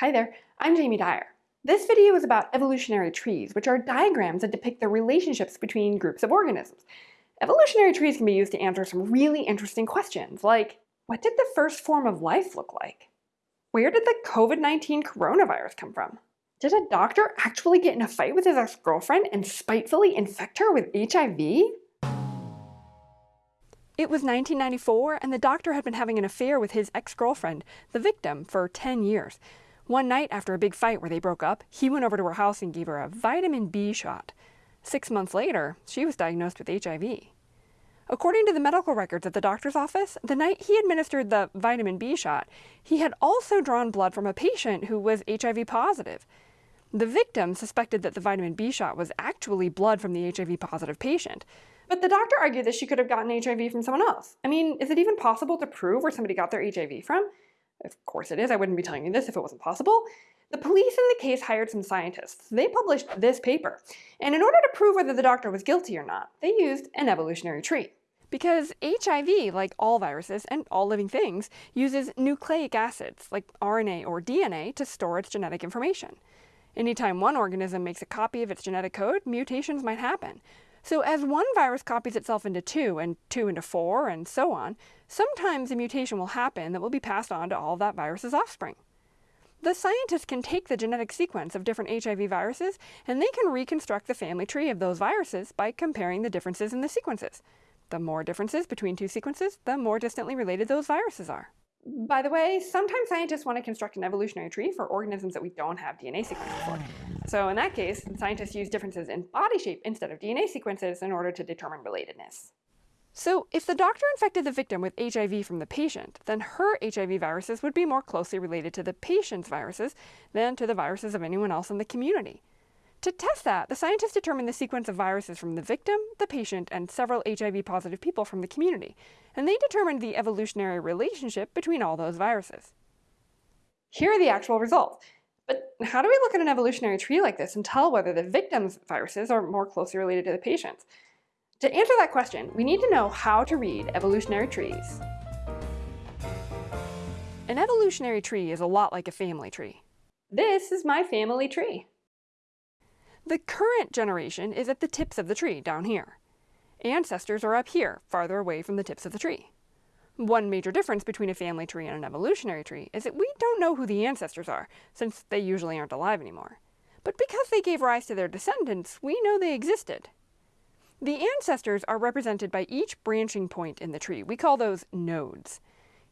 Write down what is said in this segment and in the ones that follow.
Hi there, I'm Jamie Dyer. This video is about evolutionary trees, which are diagrams that depict the relationships between groups of organisms. Evolutionary trees can be used to answer some really interesting questions, like what did the first form of life look like? Where did the COVID-19 coronavirus come from? Did a doctor actually get in a fight with his ex-girlfriend and spitefully infect her with HIV? It was 1994, and the doctor had been having an affair with his ex-girlfriend, the victim, for 10 years. One night, after a big fight where they broke up, he went over to her house and gave her a vitamin B shot. Six months later, she was diagnosed with HIV. According to the medical records at the doctor's office, the night he administered the vitamin B shot, he had also drawn blood from a patient who was HIV positive. The victim suspected that the vitamin B shot was actually blood from the HIV positive patient. But the doctor argued that she could have gotten HIV from someone else. I mean, is it even possible to prove where somebody got their HIV from? Of course it is, I wouldn't be telling you this if it wasn't possible. The police in the case hired some scientists. They published this paper. And in order to prove whether the doctor was guilty or not, they used an evolutionary tree. Because HIV, like all viruses and all living things, uses nucleic acids, like RNA or DNA, to store its genetic information. Anytime one organism makes a copy of its genetic code, mutations might happen. So as one virus copies itself into two, and two into four, and so on, sometimes a mutation will happen that will be passed on to all of that virus's offspring. The scientists can take the genetic sequence of different HIV viruses, and they can reconstruct the family tree of those viruses by comparing the differences in the sequences. The more differences between two sequences, the more distantly related those viruses are. By the way, sometimes scientists want to construct an evolutionary tree for organisms that we don't have DNA sequences for. So in that case, scientists use differences in body shape instead of DNA sequences in order to determine relatedness. So if the doctor infected the victim with HIV from the patient, then her HIV viruses would be more closely related to the patient's viruses than to the viruses of anyone else in the community. To test that, the scientists determined the sequence of viruses from the victim, the patient, and several HIV-positive people from the community, and they determined the evolutionary relationship between all those viruses. Here are the actual results. But how do we look at an evolutionary tree like this and tell whether the victim's viruses are more closely related to the patient's? To answer that question, we need to know how to read evolutionary trees. An evolutionary tree is a lot like a family tree. This is my family tree. The current generation is at the tips of the tree down here. Ancestors are up here, farther away from the tips of the tree. One major difference between a family tree and an evolutionary tree is that we don't know who the ancestors are, since they usually aren't alive anymore. But because they gave rise to their descendants, we know they existed. The ancestors are represented by each branching point in the tree. We call those nodes.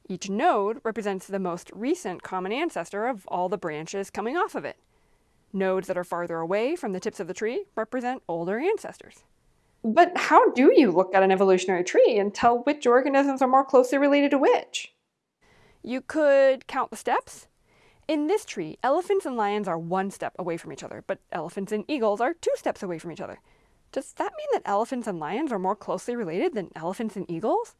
Each node represents the most recent common ancestor of all the branches coming off of it. Nodes that are farther away from the tips of the tree represent older ancestors. But how do you look at an evolutionary tree and tell which organisms are more closely related to which? You could count the steps. In this tree, elephants and lions are one step away from each other, but elephants and eagles are two steps away from each other. Does that mean that elephants and lions are more closely related than elephants and eagles?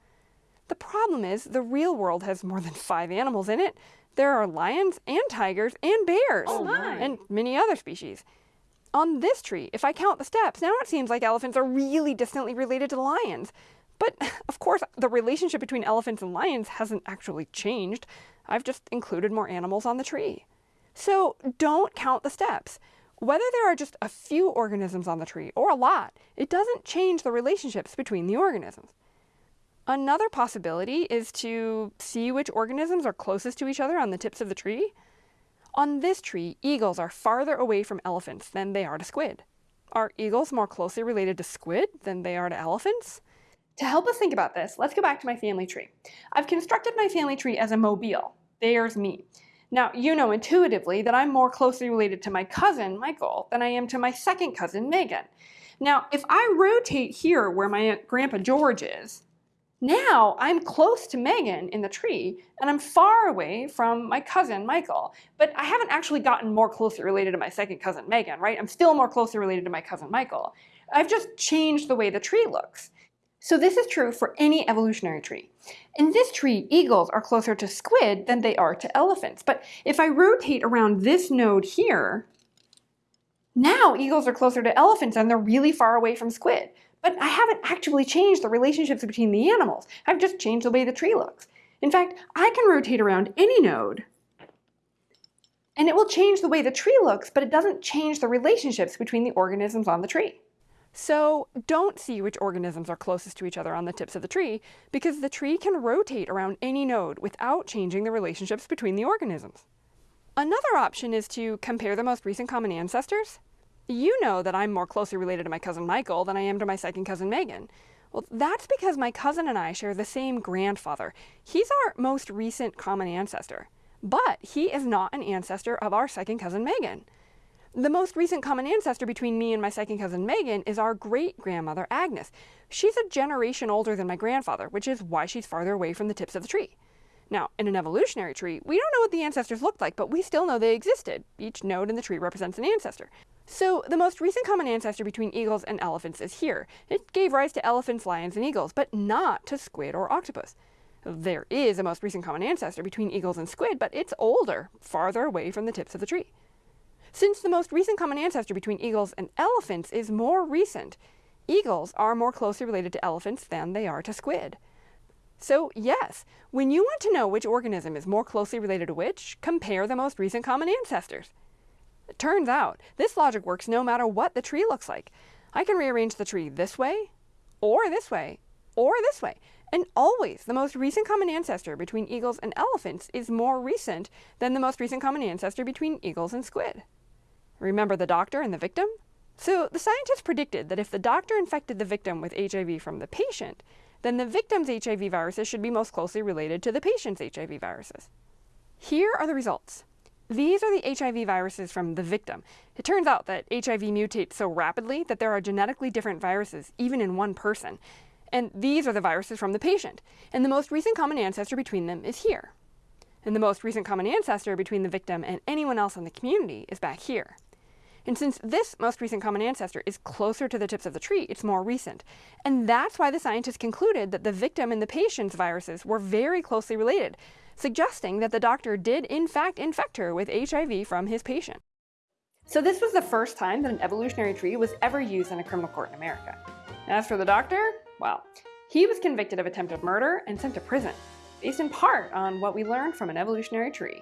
The problem is the real world has more than five animals in it, there are lions and tigers and bears oh, and many other species. On this tree, if I count the steps, now it seems like elephants are really distantly related to lions. But of course, the relationship between elephants and lions hasn't actually changed. I've just included more animals on the tree. So don't count the steps. Whether there are just a few organisms on the tree or a lot, it doesn't change the relationships between the organisms. Another possibility is to see which organisms are closest to each other on the tips of the tree. On this tree, eagles are farther away from elephants than they are to squid. Are eagles more closely related to squid than they are to elephants? To help us think about this, let's go back to my family tree. I've constructed my family tree as a mobile. There's me. Now, you know intuitively that I'm more closely related to my cousin, Michael, than I am to my second cousin, Megan. Now, if I rotate here where my Grandpa George is, now I'm close to Megan in the tree and I'm far away from my cousin Michael, but I haven't actually gotten more closely related to my second cousin Megan, right? I'm still more closely related to my cousin Michael. I've just changed the way the tree looks. So this is true for any evolutionary tree. In this tree, eagles are closer to squid than they are to elephants. But if I rotate around this node here, now eagles are closer to elephants and they're really far away from squid. But I haven't actually changed the relationships between the animals. I've just changed the way the tree looks. In fact, I can rotate around any node And it will change the way the tree looks, but it doesn't change the relationships between the organisms on the tree. So don't see which organisms are closest to each other on the tips of the tree, because the tree can rotate around any node without changing the relationships between the organisms. Another option is to compare the most recent common ancestors. You know that I'm more closely related to my cousin Michael than I am to my second cousin Megan. Well, that's because my cousin and I share the same grandfather. He's our most recent common ancestor, but he is not an ancestor of our second cousin Megan. The most recent common ancestor between me and my second cousin Megan is our great grandmother Agnes. She's a generation older than my grandfather, which is why she's farther away from the tips of the tree. Now, in an evolutionary tree, we don't know what the ancestors looked like, but we still know they existed. Each node in the tree represents an ancestor. So the most recent common ancestor between eagles and elephants is here. It gave rise to elephants, lions, and eagles, but not to squid or octopus. There is a most recent common ancestor between eagles and squid, but it's older, farther away from the tips of the tree. Since the most recent common ancestor between eagles and elephants is more recent, eagles are more closely related to elephants than they are to squid. So yes, when you want to know which organism is more closely related to which, compare the most recent common ancestors. It turns out, this logic works no matter what the tree looks like. I can rearrange the tree this way, or this way, or this way. And always, the most recent common ancestor between eagles and elephants is more recent than the most recent common ancestor between eagles and squid. Remember the doctor and the victim? So the scientists predicted that if the doctor infected the victim with HIV from the patient, then the victim's HIV viruses should be most closely related to the patient's HIV viruses. Here are the results. These are the HIV viruses from the victim. It turns out that HIV mutates so rapidly that there are genetically different viruses, even in one person. And these are the viruses from the patient. And the most recent common ancestor between them is here. And the most recent common ancestor between the victim and anyone else in the community is back here. And since this most recent common ancestor is closer to the tips of the tree, it's more recent. And that's why the scientists concluded that the victim and the patient's viruses were very closely related, suggesting that the doctor did in fact infect her with HIV from his patient. So this was the first time that an evolutionary tree was ever used in a criminal court in America. As for the doctor, well, he was convicted of attempted murder and sent to prison, based in part on what we learned from an evolutionary tree.